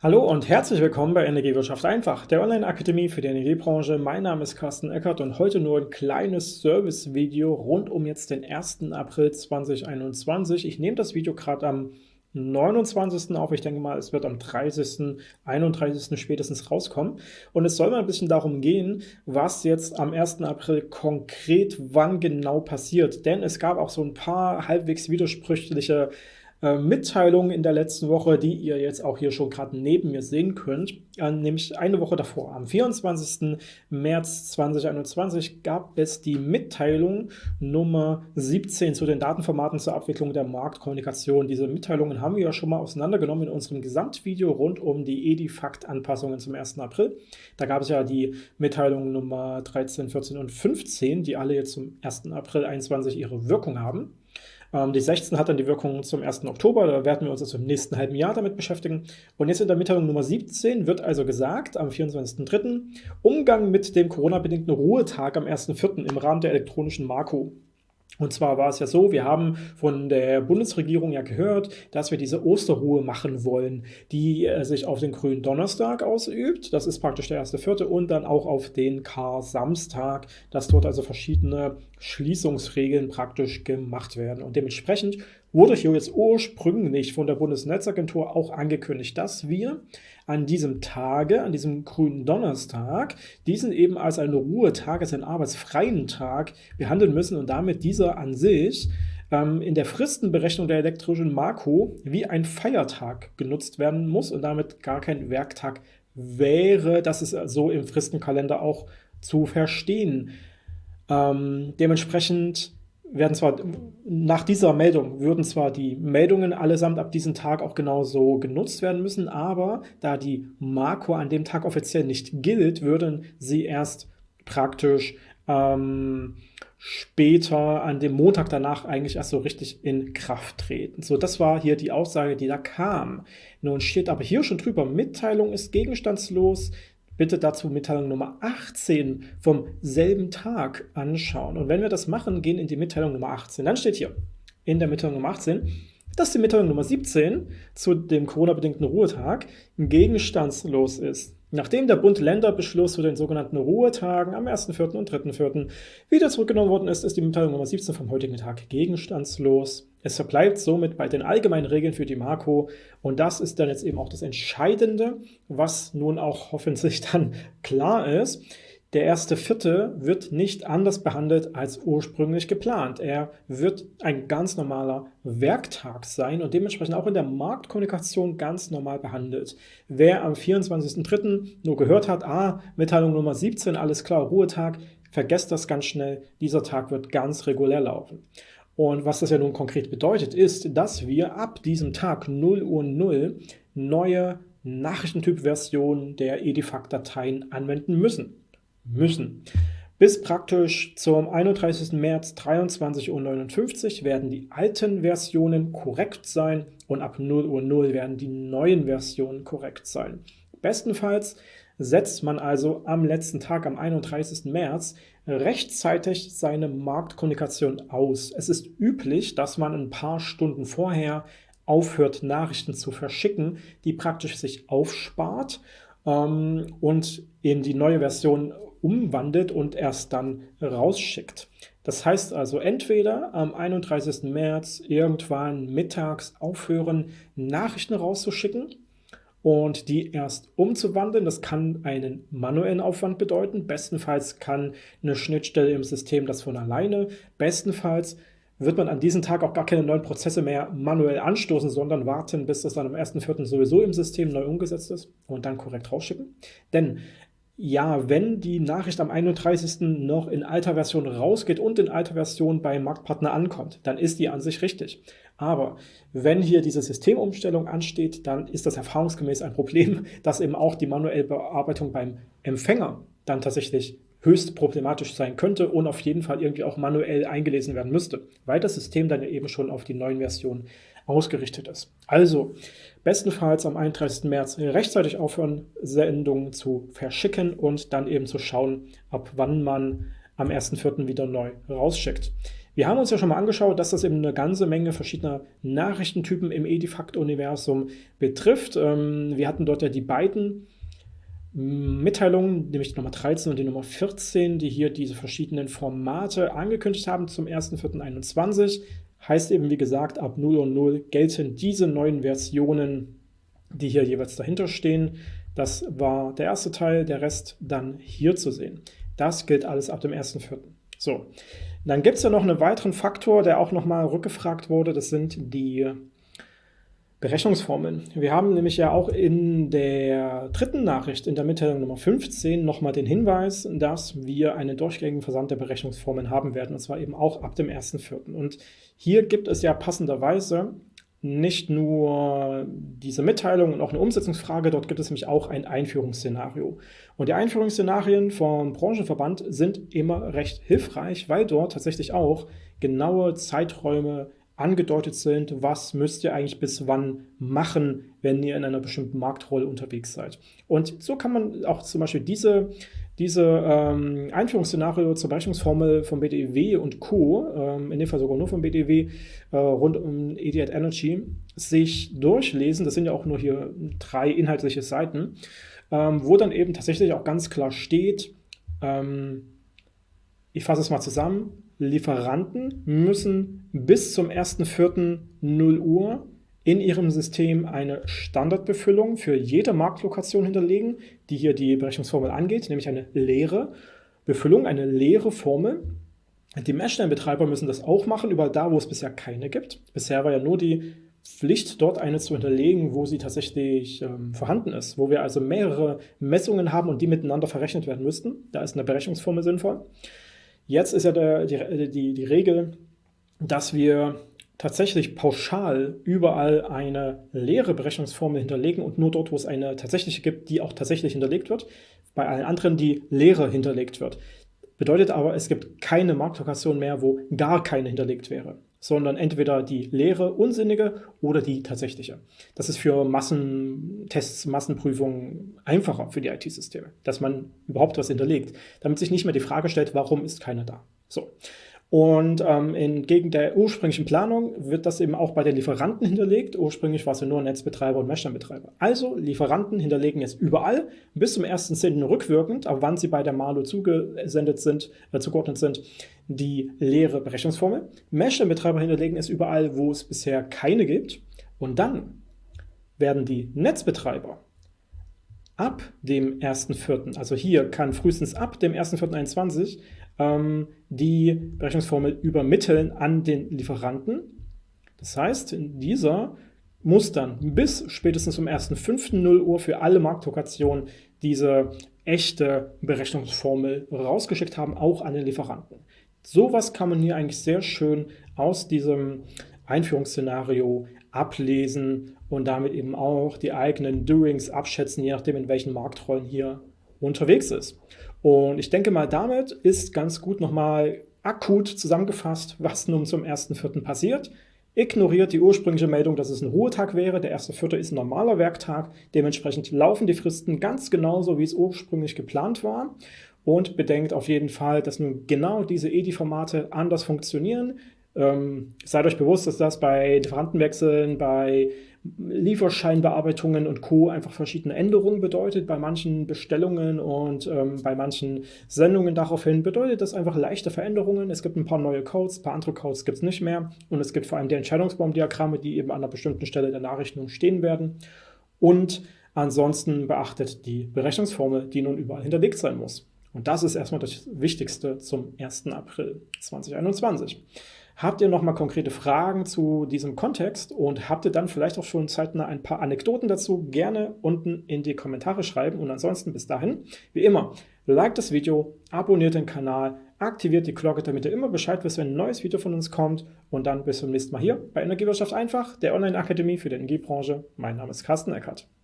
Hallo und herzlich willkommen bei Energiewirtschaft einfach, der Online-Akademie für die Energiebranche. Mein Name ist Carsten Eckert und heute nur ein kleines Service-Video rund um jetzt den 1. April 2021. Ich nehme das Video gerade am 29. auf. Ich denke mal, es wird am 30., 31. spätestens rauskommen. Und es soll mal ein bisschen darum gehen, was jetzt am 1. April konkret wann genau passiert. Denn es gab auch so ein paar halbwegs widersprüchliche äh, Mitteilungen in der letzten Woche, die ihr jetzt auch hier schon gerade neben mir sehen könnt, äh, nämlich eine Woche davor, am 24. März 2021 gab es die Mitteilung Nummer 17 zu den Datenformaten zur Abwicklung der Marktkommunikation. Diese Mitteilungen haben wir ja schon mal auseinandergenommen in unserem Gesamtvideo rund um die Edifact-Anpassungen zum 1. April. Da gab es ja die Mitteilungen Nummer 13, 14 und 15, die alle jetzt zum 1. April 2021 ihre Wirkung haben. Ähm, die 16 hat dann die Wirkung zum 1. Oktober, da werden wir uns also im nächsten halben Jahr damit beschäftigen. Und jetzt in der Mitteilung Nummer 17 wird also gesagt, am 24.03. Umgang mit dem Corona-bedingten Ruhetag am 1.04. im Rahmen der elektronischen Marco. Und zwar war es ja so, wir haben von der Bundesregierung ja gehört, dass wir diese Osterruhe machen wollen, die äh, sich auf den grünen Donnerstag ausübt. Das ist praktisch der erste Vierte und dann auch auf den Kar-Samstag, dass dort also verschiedene Schließungsregeln praktisch gemacht werden. Und dementsprechend wurde hier jetzt ursprünglich von der Bundesnetzagentur auch angekündigt, dass wir an diesem Tage, an diesem grünen Donnerstag, diesen eben als einen Ruhetag, als einen arbeitsfreien Tag behandeln müssen und damit dieser an sich ähm, in der Fristenberechnung der elektrischen Marco wie ein Feiertag genutzt werden muss und damit gar kein Werktag wäre. Das ist so im Fristenkalender auch zu verstehen. Ähm, dementsprechend werden zwar nach dieser Meldung würden zwar die Meldungen allesamt ab diesem Tag auch genauso genutzt werden müssen, aber da die Marco an dem Tag offiziell nicht gilt, würden sie erst praktisch ähm, später an dem Montag danach eigentlich erst so richtig in Kraft treten. So, das war hier die Aussage, die da kam. Nun steht aber hier schon drüber, Mitteilung ist gegenstandslos, bitte dazu Mitteilung Nummer 18 vom selben Tag anschauen. Und wenn wir das machen, gehen in die Mitteilung Nummer 18. Dann steht hier in der Mitteilung Nummer 18, dass die Mitteilung Nummer 17 zu dem Corona-bedingten Ruhetag gegenstandslos ist. Nachdem der Bund-Länder-Beschluss zu den sogenannten Ruhetagen am 1.4. und 3.4. wieder zurückgenommen worden ist, ist die Mitteilung Nummer 17 vom heutigen Tag gegenstandslos. Es verbleibt somit bei den allgemeinen Regeln für die Marco und das ist dann jetzt eben auch das Entscheidende, was nun auch hoffentlich dann klar ist. Der erste Vierte wird nicht anders behandelt als ursprünglich geplant. Er wird ein ganz normaler Werktag sein und dementsprechend auch in der Marktkommunikation ganz normal behandelt. Wer am 24.03. nur gehört hat, ah, Mitteilung Nummer 17, alles klar, Ruhetag, vergesst das ganz schnell, dieser Tag wird ganz regulär laufen. Und was das ja nun konkret bedeutet, ist, dass wir ab diesem Tag 0 Uhr 0 neue Nachrichtentyp-Versionen der Edifact-Dateien anwenden müssen müssen. Bis praktisch zum 31. März 23.59 Uhr werden die alten Versionen korrekt sein und ab 0 Uhr 0 werden die neuen Versionen korrekt sein. Bestenfalls setzt man also am letzten Tag, am 31. März, rechtzeitig seine Marktkommunikation aus. Es ist üblich, dass man ein paar Stunden vorher aufhört, Nachrichten zu verschicken, die praktisch sich aufspart ähm, und in die neue Version umwandelt und erst dann rausschickt. Das heißt also entweder am 31. März irgendwann mittags aufhören, Nachrichten rauszuschicken und die erst umzuwandeln. Das kann einen manuellen Aufwand bedeuten. Bestenfalls kann eine Schnittstelle im System das von alleine. Bestenfalls wird man an diesem Tag auch gar keine neuen Prozesse mehr manuell anstoßen, sondern warten, bis das dann am 1.4. sowieso im System neu umgesetzt ist und dann korrekt rausschicken. Denn ja, wenn die Nachricht am 31. noch in alter Version rausgeht und in alter Version beim Marktpartner ankommt, dann ist die an sich richtig. Aber wenn hier diese Systemumstellung ansteht, dann ist das erfahrungsgemäß ein Problem, dass eben auch die manuelle Bearbeitung beim Empfänger dann tatsächlich höchst problematisch sein könnte und auf jeden Fall irgendwie auch manuell eingelesen werden müsste, weil das System dann eben schon auf die neuen Versionen ausgerichtet ist. Also bestenfalls am 31. März rechtzeitig aufhören, Sendungen zu verschicken und dann eben zu schauen, ab wann man am 1.4. wieder neu rausschickt. Wir haben uns ja schon mal angeschaut, dass das eben eine ganze Menge verschiedener Nachrichtentypen im Edifact-Universum betrifft. Ähm, wir hatten dort ja die beiden Mitteilungen, nämlich die Nummer 13 und die Nummer 14, die hier diese verschiedenen Formate angekündigt haben zum 1.4.21. Heißt eben, wie gesagt, ab 0 und 0 gelten diese neuen Versionen, die hier jeweils dahinter stehen. Das war der erste Teil, der Rest dann hier zu sehen. Das gilt alles ab dem 1.4. So, dann gibt es ja noch einen weiteren Faktor, der auch nochmal rückgefragt wurde, das sind die Berechnungsformeln. Wir haben nämlich ja auch in der dritten Nachricht, in der Mitteilung Nummer 15, nochmal den Hinweis, dass wir einen durchgängigen Versand der Berechnungsformeln haben werden, und zwar eben auch ab dem 1.4. Und hier gibt es ja passenderweise nicht nur diese Mitteilung und auch eine Umsetzungsfrage, dort gibt es nämlich auch ein Einführungsszenario. Und die Einführungsszenarien vom Branchenverband sind immer recht hilfreich, weil dort tatsächlich auch genaue Zeiträume angedeutet sind, was müsst ihr eigentlich bis wann machen, wenn ihr in einer bestimmten Marktrolle unterwegs seid. Und so kann man auch zum Beispiel diese, diese ähm, Einführungsszenario zur Berechnungsformel von BDW und Co., ähm, in dem Fall sogar nur von BDW, äh, rund um Idiot Energy, sich durchlesen. Das sind ja auch nur hier drei inhaltliche Seiten, ähm, wo dann eben tatsächlich auch ganz klar steht, ähm, ich fasse es mal zusammen, Lieferanten müssen bis zum 1.4. 0 Uhr in ihrem System eine Standardbefüllung für jede Marktlokation hinterlegen, die hier die Berechnungsformel angeht, nämlich eine leere Befüllung, eine leere Formel. Die Meshline-Betreiber müssen das auch machen, überall da, wo es bisher keine gibt. Bisher war ja nur die Pflicht, dort eine zu hinterlegen, wo sie tatsächlich ähm, vorhanden ist, wo wir also mehrere Messungen haben und die miteinander verrechnet werden müssten. Da ist eine Berechnungsformel sinnvoll. Jetzt ist ja der, die, die, die Regel, dass wir tatsächlich pauschal überall eine leere Berechnungsformel hinterlegen und nur dort, wo es eine tatsächliche gibt, die auch tatsächlich hinterlegt wird, bei allen anderen die leere hinterlegt wird. Bedeutet aber, es gibt keine Marktlokation mehr, wo gar keine hinterlegt wäre sondern entweder die leere, unsinnige oder die tatsächliche. Das ist für Massentests, Massenprüfungen einfacher für die IT-Systeme, dass man überhaupt was hinterlegt, damit sich nicht mehr die Frage stellt, warum ist keiner da. So. Und ähm, entgegen der ursprünglichen Planung wird das eben auch bei den Lieferanten hinterlegt. Ursprünglich war es ja nur Netzbetreiber und Messsteinbetreiber. Also Lieferanten hinterlegen jetzt überall bis zum 1.10. rückwirkend, aber wann sie bei der Malo zugesendet sind, äh, zugeordnet sind, die leere Berechnungsformel. Messsteinbetreiber hinterlegen es überall, wo es bisher keine gibt. Und dann werden die Netzbetreiber ab dem 1.4., also hier kann frühestens ab dem 1.4.21 ähm, die Berechnungsformel übermitteln an den Lieferanten. Das heißt, dieser muss dann bis spätestens um 1.5.0 Uhr für alle Marktlokationen diese echte Berechnungsformel rausgeschickt haben, auch an den Lieferanten. Sowas kann man hier eigentlich sehr schön aus diesem Einführungsszenario ablesen und damit eben auch die eigenen Doings abschätzen, je nachdem, in welchen Marktrollen hier unterwegs ist. Und ich denke mal, damit ist ganz gut nochmal akut zusammengefasst, was nun zum 1.4. passiert. Ignoriert die ursprüngliche Meldung, dass es ein Ruhetag wäre. Der 1.4. ist ein normaler Werktag. Dementsprechend laufen die Fristen ganz genauso, wie es ursprünglich geplant war. Und bedenkt auf jeden Fall, dass nun genau diese EDI-Formate anders funktionieren. Ähm, seid euch bewusst, dass das bei Lieferantenwechseln, bei Lieferscheinbearbeitungen und Co. einfach verschiedene Änderungen bedeutet. Bei manchen Bestellungen und ähm, bei manchen Sendungen daraufhin bedeutet das einfach leichte Veränderungen. Es gibt ein paar neue Codes, ein paar andere Codes gibt es nicht mehr. Und es gibt vor allem die Entscheidungsbaumdiagramme, die eben an einer bestimmten Stelle der Nachrichten stehen werden. Und ansonsten beachtet die Berechnungsformel, die nun überall hinterlegt sein muss. Und das ist erstmal das Wichtigste zum 1. April 2021. Habt ihr nochmal konkrete Fragen zu diesem Kontext und habt ihr dann vielleicht auch schon zeitnah ein paar Anekdoten dazu, gerne unten in die Kommentare schreiben. Und ansonsten bis dahin, wie immer, liked das Video, abonniert den Kanal, aktiviert die Glocke, damit ihr immer Bescheid wisst, wenn ein neues Video von uns kommt. Und dann bis zum nächsten Mal hier bei Energiewirtschaft einfach, der Online-Akademie für die Energiebranche. Mein Name ist Carsten Eckert.